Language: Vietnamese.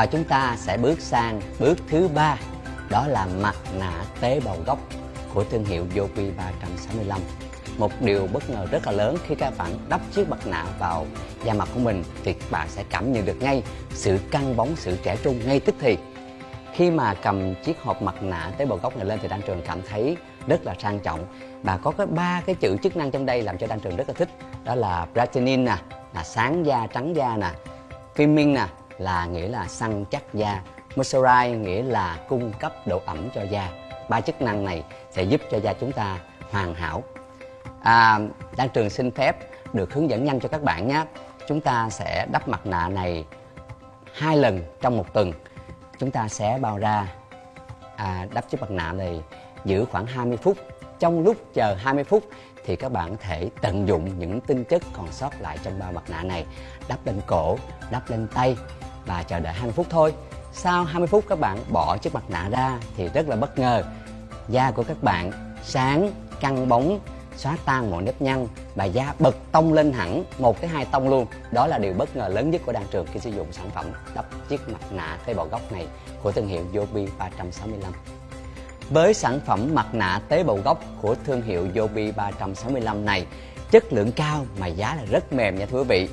và chúng ta sẽ bước sang bước thứ ba, đó là mặt nạ tế bào gốc của thương hiệu Yopi 365 một điều bất ngờ rất là lớn khi các bạn đắp chiếc mặt nạ vào da mặt của mình thì các bạn sẽ cảm nhận được ngay sự căng bóng, sự trẻ trung ngay tức thì. Khi mà cầm chiếc hộp mặt nạ tế bào gốc này lên thì đan trường cảm thấy rất là sang trọng. Và có cái ba cái chữ chức năng trong đây làm cho đan trường rất là thích, đó là brightening nè là sáng da, trắng da nè filming nè là nghĩa là săn chắc da. Moisturize nghĩa là cung cấp độ ẩm cho da. Ba chức năng này sẽ giúp cho da chúng ta hoàn hảo. À, đan trường xin phép được hướng dẫn nhanh cho các bạn nhé. Chúng ta sẽ đắp mặt nạ này hai lần trong một tuần. Chúng ta sẽ bao ra à, đắp chiếc mặt nạ này giữ khoảng 20 phút. Trong lúc chờ 20 phút thì các bạn có thể tận dụng những tinh chất còn sót lại trong bao mặt nạ này. Đắp lên cổ đắp lên tay và chờ đợi 20 phút thôi. Sau 20 phút các bạn bỏ chiếc mặt nạ ra thì rất là bất ngờ. Da của các bạn sáng, căng bóng, xóa tan mọi nếp nhăn và da bật tông lên hẳn một cái hai tông luôn. Đó là điều bất ngờ lớn nhất của đan trường khi sử dụng sản phẩm đắp chiếc mặt nạ tế bào gốc này của thương hiệu Yobi 365 với sản phẩm mặt nạ tế bào gốc của thương hiệu Yobi 365 này, chất lượng cao mà giá là rất mềm nha thưa quý vị.